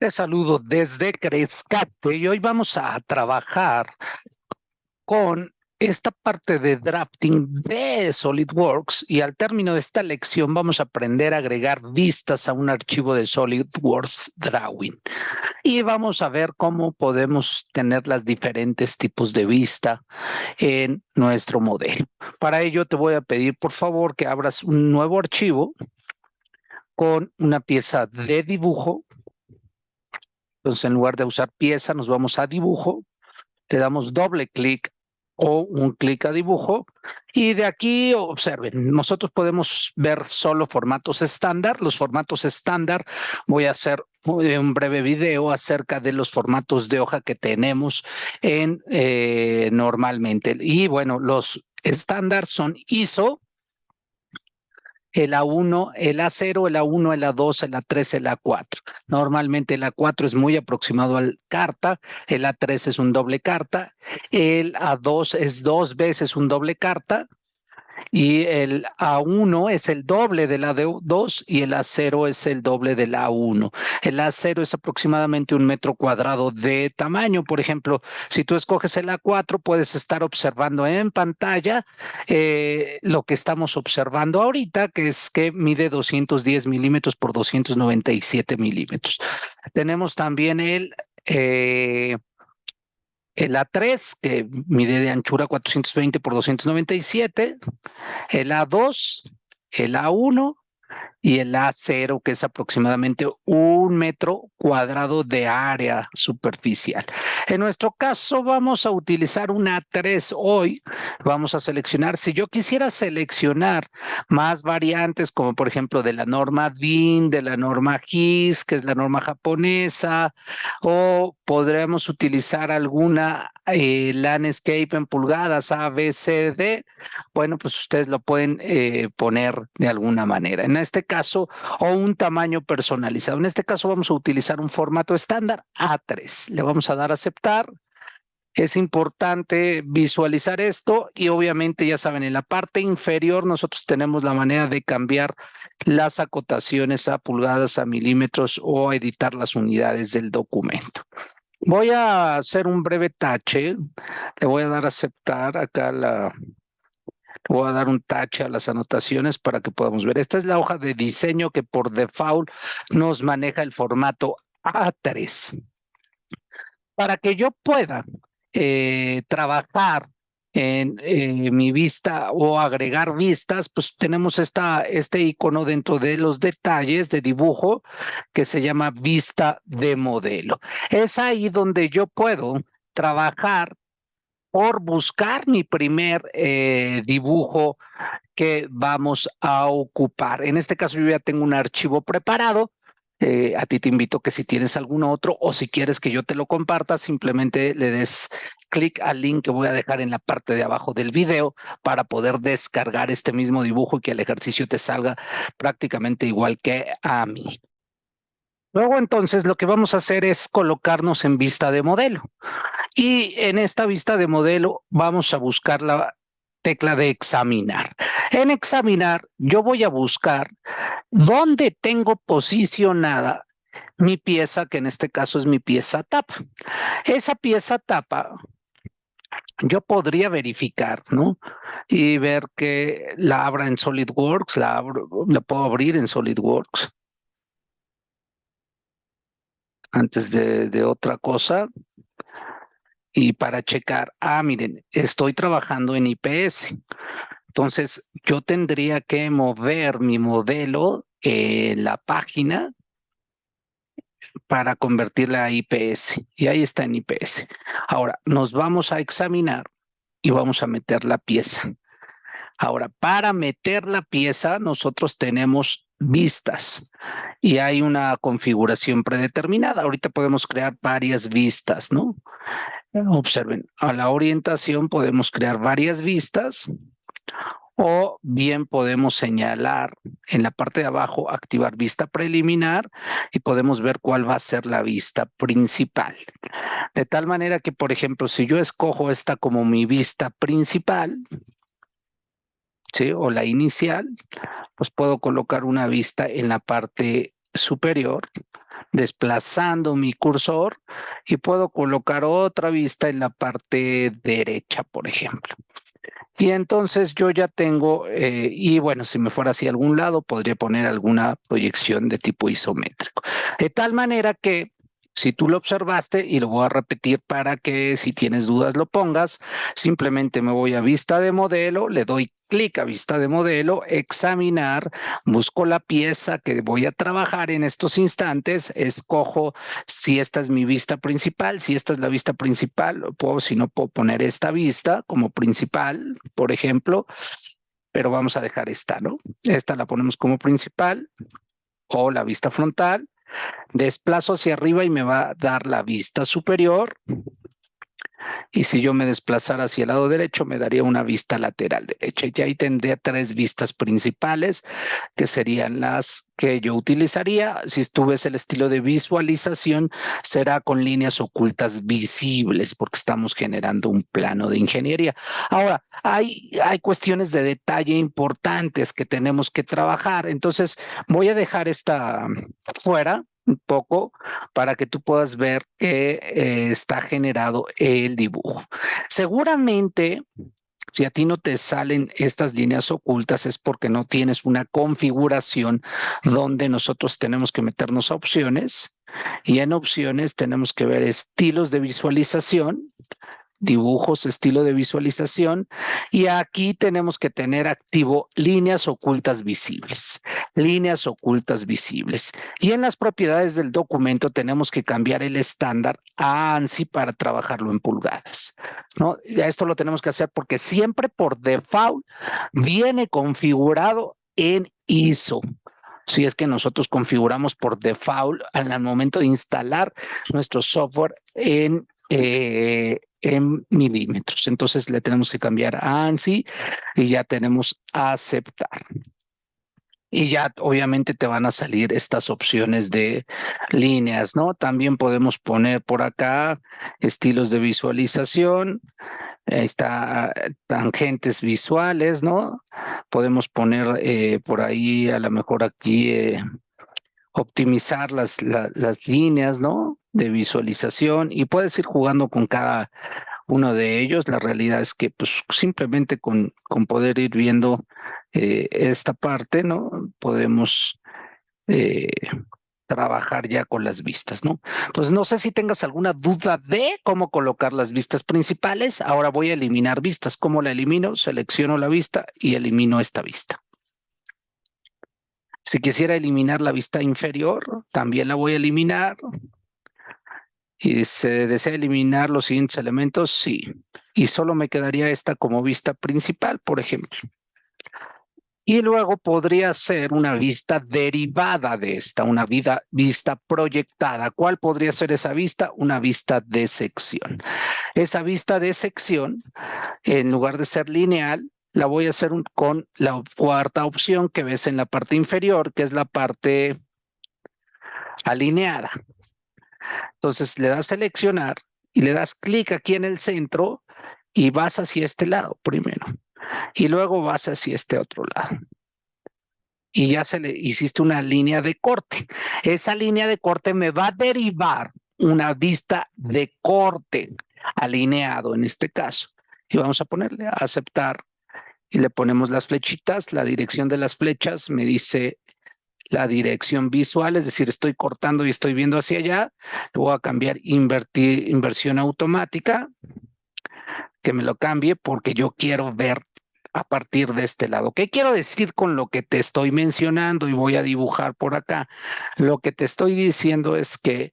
Les saludo desde Crescate y hoy vamos a trabajar con esta parte de drafting de SolidWorks y al término de esta lección vamos a aprender a agregar vistas a un archivo de SolidWorks Drawing y vamos a ver cómo podemos tener las diferentes tipos de vista en nuestro modelo. Para ello te voy a pedir por favor que abras un nuevo archivo con una pieza de dibujo entonces, en lugar de usar pieza, nos vamos a dibujo, le damos doble clic o un clic a dibujo y de aquí observen, nosotros podemos ver solo formatos estándar. Los formatos estándar, voy a hacer un breve video acerca de los formatos de hoja que tenemos en eh, normalmente. Y bueno, los estándar son ISO, el A1, el A0, el A1, el A2, el A3, el A4. Normalmente el A4 es muy aproximado al carta, el A3 es un doble carta, el A2 es dos veces un doble carta, y el A1 es el doble del A2 y el A0 es el doble del A1. El A0 es aproximadamente un metro cuadrado de tamaño. Por ejemplo, si tú escoges el A4, puedes estar observando en pantalla eh, lo que estamos observando ahorita, que es que mide 210 milímetros por 297 milímetros. Tenemos también el... Eh, el A3, que mide de anchura 420 por 297, el A2, el A1 y el A0, que es aproximadamente un metro cuadrado de área superficial. En nuestro caso vamos a utilizar un A3 hoy. Vamos a seleccionar, si yo quisiera seleccionar más variantes, como por ejemplo de la norma DIN, de la norma GIS, que es la norma japonesa, o podríamos utilizar alguna eh, landscape en pulgadas A, B, C, D, bueno, pues ustedes lo pueden eh, poner de alguna manera. En este caso, o un tamaño personalizado. En este caso vamos a utilizar un formato estándar A3. Le vamos a dar a aceptar. Es importante visualizar esto y obviamente ya saben, en la parte inferior nosotros tenemos la manera de cambiar las acotaciones a pulgadas, a milímetros o editar las unidades del documento. Voy a hacer un breve tache. Le voy a dar a aceptar acá la... Voy a dar un tache a las anotaciones para que podamos ver. Esta es la hoja de diseño que por default nos maneja el formato A3. Para que yo pueda eh, trabajar en eh, mi vista o agregar vistas, pues tenemos este icono dentro de los detalles de dibujo que se llama vista de modelo. Es ahí donde yo puedo trabajar por buscar mi primer eh, dibujo que vamos a ocupar. En este caso yo ya tengo un archivo preparado eh, a ti te invito que si tienes algún otro o si quieres que yo te lo comparta, simplemente le des clic al link que voy a dejar en la parte de abajo del video para poder descargar este mismo dibujo y que el ejercicio te salga prácticamente igual que a mí. Luego entonces lo que vamos a hacer es colocarnos en vista de modelo. Y en esta vista de modelo vamos a buscar la tecla de examinar. En examinar, yo voy a buscar dónde tengo posicionada mi pieza, que en este caso es mi pieza tapa. Esa pieza tapa, yo podría verificar, ¿no? Y ver que la abra en SolidWorks, la, puedo abrir en SolidWorks. Antes de otra cosa, y para checar, ah, miren, estoy trabajando en IPS. Entonces, yo tendría que mover mi modelo en la página para convertirla a IPS. Y ahí está en IPS. Ahora, nos vamos a examinar y vamos a meter la pieza. Ahora, para meter la pieza, nosotros tenemos vistas y hay una configuración predeterminada. Ahorita podemos crear varias vistas, ¿no? Observen, a la orientación podemos crear varias vistas o bien podemos señalar en la parte de abajo, activar vista preliminar y podemos ver cuál va a ser la vista principal. De tal manera que, por ejemplo, si yo escojo esta como mi vista principal, ¿sí? o la inicial, pues puedo colocar una vista en la parte superior, desplazando mi cursor y puedo colocar otra vista en la parte derecha, por ejemplo. Y entonces yo ya tengo, eh, y bueno, si me fuera hacia algún lado, podría poner alguna proyección de tipo isométrico. De tal manera que si tú lo observaste, y lo voy a repetir para que si tienes dudas lo pongas, simplemente me voy a vista de modelo, le doy clic a vista de modelo, examinar, busco la pieza que voy a trabajar en estos instantes, escojo si esta es mi vista principal, si esta es la vista principal, puedo, si no puedo poner esta vista como principal, por ejemplo, pero vamos a dejar esta, ¿no? Esta la ponemos como principal o la vista frontal Desplazo hacia arriba y me va a dar la vista superior. Y si yo me desplazara hacia el lado derecho, me daría una vista lateral derecha. Y ahí tendría tres vistas principales, que serían las que yo utilizaría. Si estuviese el estilo de visualización, será con líneas ocultas visibles, porque estamos generando un plano de ingeniería. Ahora, hay, hay cuestiones de detalle importantes que tenemos que trabajar. Entonces, voy a dejar esta fuera un poco para que tú puedas ver que eh, está generado el dibujo. Seguramente, si a ti no te salen estas líneas ocultas es porque no tienes una configuración donde nosotros tenemos que meternos a opciones y en opciones tenemos que ver estilos de visualización dibujos, estilo de visualización. Y aquí tenemos que tener activo líneas ocultas visibles, líneas ocultas visibles. Y en las propiedades del documento tenemos que cambiar el estándar a ANSI para trabajarlo en pulgadas. ¿no? Esto lo tenemos que hacer porque siempre por default viene configurado en ISO si es que nosotros configuramos por default al momento de instalar nuestro software en eh, en milímetros. Entonces le tenemos que cambiar a ANSI y ya tenemos aceptar. Y ya obviamente te van a salir estas opciones de líneas, ¿no? También podemos poner por acá estilos de visualización. Ahí está tangentes visuales, ¿no? Podemos poner eh, por ahí a lo mejor aquí eh, optimizar las, las líneas, ¿no? De visualización y puedes ir jugando con cada uno de ellos. La realidad es que pues simplemente con, con poder ir viendo eh, esta parte, ¿no? Podemos eh, trabajar ya con las vistas, ¿no? Entonces, no sé si tengas alguna duda de cómo colocar las vistas principales. Ahora voy a eliminar vistas. ¿Cómo la elimino? Selecciono la vista y elimino esta vista. Si quisiera eliminar la vista inferior, también la voy a eliminar. Y se desea eliminar los siguientes elementos, sí. Y solo me quedaría esta como vista principal, por ejemplo. Y luego podría ser una vista derivada de esta, una vista proyectada. ¿Cuál podría ser esa vista? Una vista de sección. Esa vista de sección, en lugar de ser lineal, la voy a hacer con la cuarta opción que ves en la parte inferior, que es la parte alineada. Entonces le das seleccionar y le das clic aquí en el centro y vas hacia este lado primero. Y luego vas hacia este otro lado. Y ya se le hiciste una línea de corte. Esa línea de corte me va a derivar una vista de corte alineado en este caso. Y vamos a ponerle a aceptar y le ponemos las flechitas. La dirección de las flechas me dice la dirección visual, es decir, estoy cortando y estoy viendo hacia allá. Le voy a cambiar inversión automática, que me lo cambie porque yo quiero ver a partir de este lado. ¿Qué quiero decir con lo que te estoy mencionando? Y voy a dibujar por acá. Lo que te estoy diciendo es que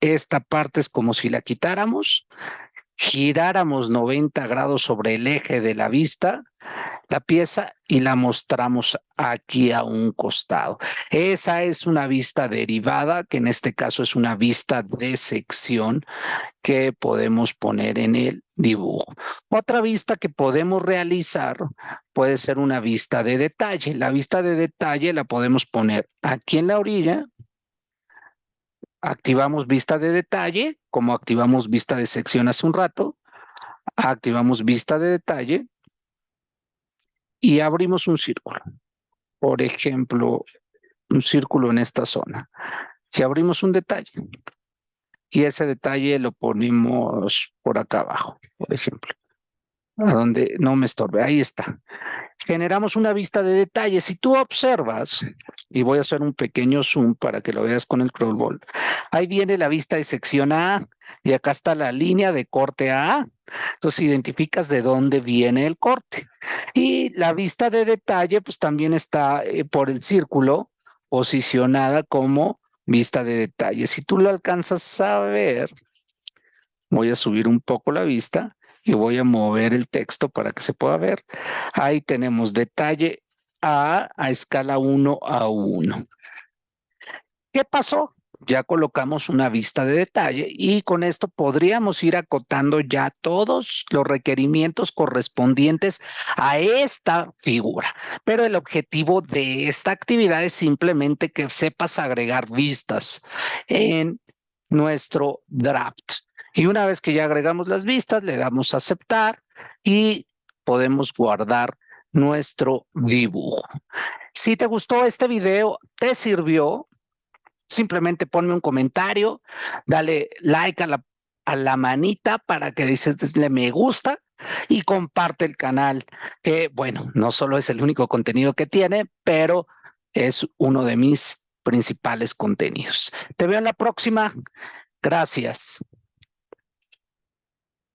esta parte es como si la quitáramos giráramos 90 grados sobre el eje de la vista, la pieza, y la mostramos aquí a un costado. Esa es una vista derivada, que en este caso es una vista de sección que podemos poner en el dibujo. Otra vista que podemos realizar puede ser una vista de detalle. La vista de detalle la podemos poner aquí en la orilla, activamos vista de detalle, como activamos vista de sección hace un rato, activamos vista de detalle y abrimos un círculo. Por ejemplo, un círculo en esta zona. Si abrimos un detalle y ese detalle lo ponemos por acá abajo, por ejemplo, a donde no me estorbe, ahí está. Generamos una vista de detalle. Si tú observas, y voy a hacer un pequeño zoom para que lo veas con el crawlball, ahí viene la vista de sección A y acá está la línea de corte A. Entonces identificas de dónde viene el corte. Y la vista de detalle, pues también está eh, por el círculo posicionada como vista de detalle. Si tú lo alcanzas a ver, voy a subir un poco la vista y voy a mover el texto para que se pueda ver. Ahí tenemos detalle A a escala 1 a 1. ¿Qué pasó? Ya colocamos una vista de detalle y con esto podríamos ir acotando ya todos los requerimientos correspondientes a esta figura. Pero el objetivo de esta actividad es simplemente que sepas agregar vistas en nuestro draft. Y una vez que ya agregamos las vistas, le damos a aceptar y podemos guardar nuestro dibujo. Si te gustó este video, te sirvió, simplemente ponme un comentario, dale like a la, manita para que dices le me gusta y comparte el canal, que bueno, no solo es el único contenido que tiene, pero es uno de mis principales contenidos. Te veo en la próxima. Gracias.